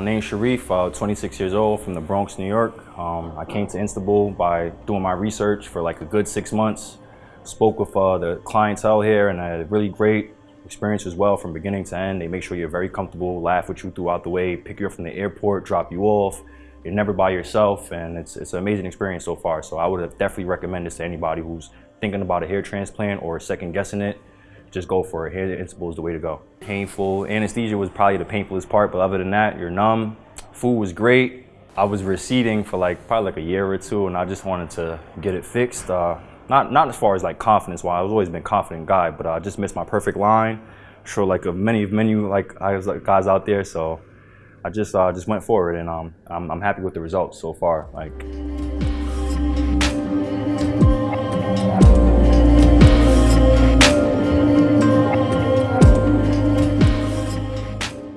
My name's Sharif, uh, 26 years old from the Bronx, New York. Um, I came to Istanbul by doing my research for like a good six months. Spoke with uh, the clientele here and I had a really great experience as well from beginning to end. They make sure you're very comfortable, laugh with you throughout the way, pick you up from the airport, drop you off. You're never by yourself and it's, it's an amazing experience so far. So I would have definitely recommend this to anybody who's thinking about a hair transplant or second guessing it just go for it. Hair Istanbul is the way to go. Painful. Anesthesia was probably the painfulest part, but other than that, you're numb. Food was great. I was receding for like probably like a year or two, and I just wanted to get it fixed. Uh, not not as far as like confidence wise. I've always been a confident guy, but I just missed my perfect line. Sure, like many many like I was like guys out there, so I just uh, just went forward, and um, I'm, I'm happy with the results so far. Like.